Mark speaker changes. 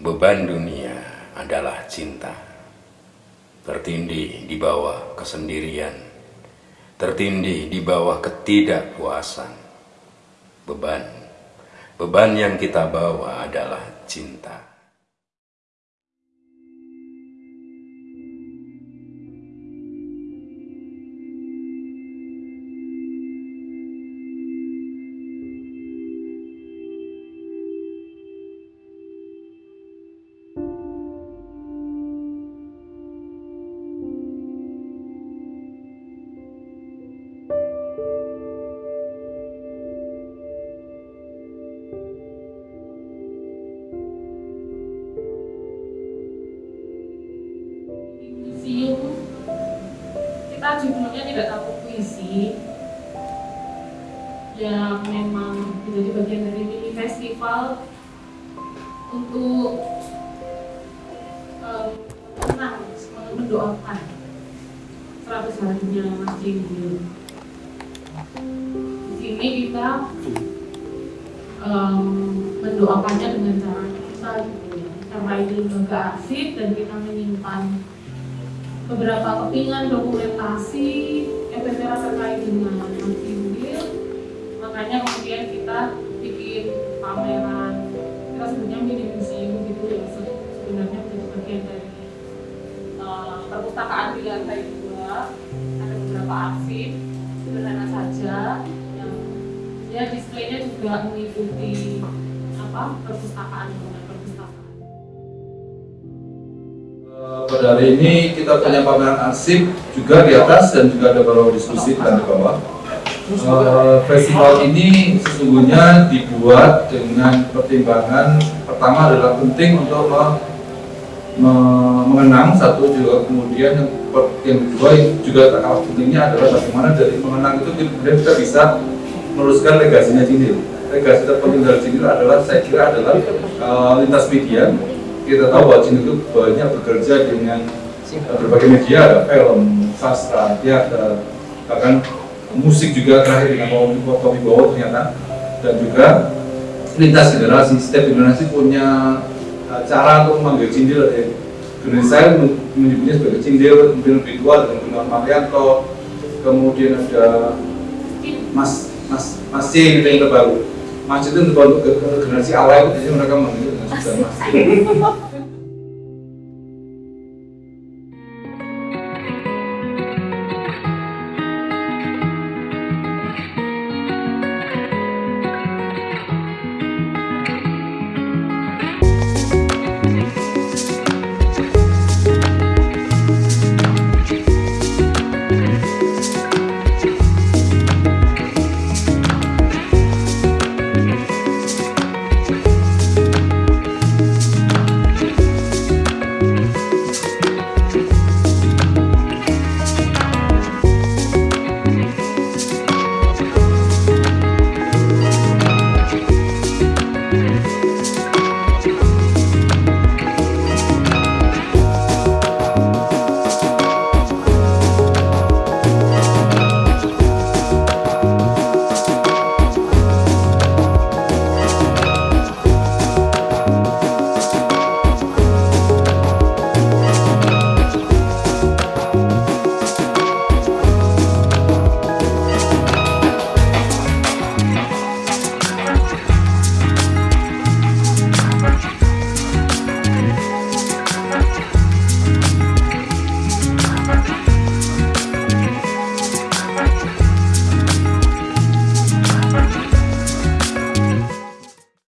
Speaker 1: Beban dunia adalah cinta, tertindih di bawah kesendirian, tertindih di bawah ketidakpuasan. Beban, beban yang kita bawa adalah cinta.
Speaker 2: Judulnya tidak takut puisi yang memang menjadi bagian dari mini festival untuk um, menang, mendoakan 100 harinya Mas Jinggil. Di sini kita um, mendoakannya dengan cara kita gitu ya. Karena ini lembaga arsip dan kita menyimpan beberapa kepingan dokumentasi EPTRA terkait dengan Mas Jinggil makanya kemudian kita bikin pameran kita sebutnya mini museum gitu ya Se- sebenarnya menjadi bagian dari uh, perpustakaan di lantai dua. Ada beberapa arsip sederhana saja yang ya displaynya juga mengikuti apa dengan perpustakaan
Speaker 3: Pada hari ini kita punya pameran arsip juga di atas dan juga ada beberapa diskusi di lantai bawah. Eh, Festival ini sesungguhnya dibuat dengan pertimbangan pertama adalah penting untuk me- me- mengenang satu juga kemudian yang, yang kedua juga tak kalah pentingnya adalah bagaimana dari mengenang itu kemudian kita bisa meneruskan legasinya Cindil. Legasi terpenting dari Cindil adalah saya kira adalah eh, lintas media. Kita tahu bahwa Cindil itu banyak bekerja dengan eh, berbagai media, ada film, sastra, teater, bahkan musik juga terakhir dengan Kopi Bowo ternyata. Dan juga lintas generasi setiap generasi punya uh, cara untuk memanggil cindil. Yang generasi saya men- menyebutnya sebagai cindil kemudian lebih tua dengan Gunawan Marianto kemudian ada Mas Mas Mas C yang terbaru macetnya tebal karena si awal itu mereka manggil dengan susah mas